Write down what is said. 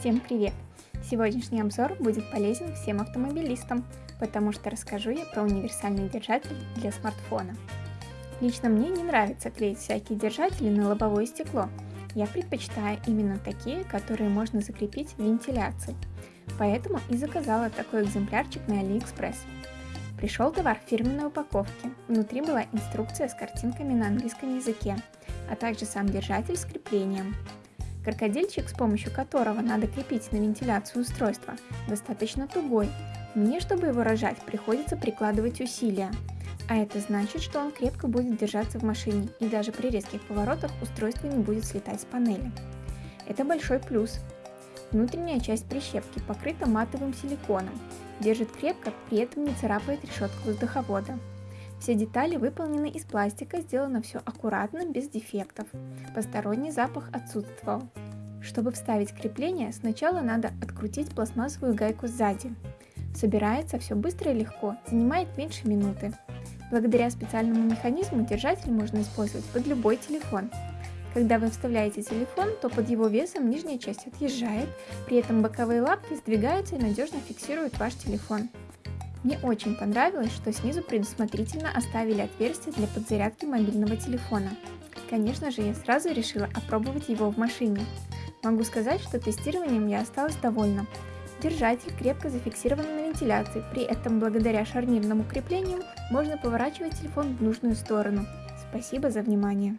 Всем привет! Сегодняшний обзор будет полезен всем автомобилистам, потому что расскажу я про универсальный держатель для смартфона. Лично мне не нравится клеить всякие держатели на лобовое стекло. Я предпочитаю именно такие, которые можно закрепить в вентиляции. Поэтому и заказала такой экземплярчик на AliExpress. Пришел товар в фирменной упаковке. Внутри была инструкция с картинками на английском языке, а также сам держатель с креплением. Крокодильчик, с помощью которого надо крепить на вентиляцию устройства, достаточно тугой. Мне, чтобы его рожать, приходится прикладывать усилия. А это значит, что он крепко будет держаться в машине, и даже при резких поворотах устройство не будет слетать с панели. Это большой плюс. Внутренняя часть прищепки покрыта матовым силиконом, держит крепко, при этом не царапает решетку воздуховода. Все детали выполнены из пластика, сделано все аккуратно, без дефектов. Посторонний запах отсутствовал. Чтобы вставить крепление, сначала надо открутить пластмассовую гайку сзади. Собирается все быстро и легко, занимает меньше минуты. Благодаря специальному механизму держатель можно использовать под любой телефон. Когда вы вставляете телефон, то под его весом нижняя часть отъезжает, при этом боковые лапки сдвигаются и надежно фиксируют ваш телефон. Мне очень понравилось, что снизу предусмотрительно оставили отверстие для подзарядки мобильного телефона. Конечно же, я сразу решила опробовать его в машине. Могу сказать, что тестированием я осталась довольна. Держатель крепко зафиксирован на вентиляции, при этом благодаря шарнирному креплению можно поворачивать телефон в нужную сторону. Спасибо за внимание.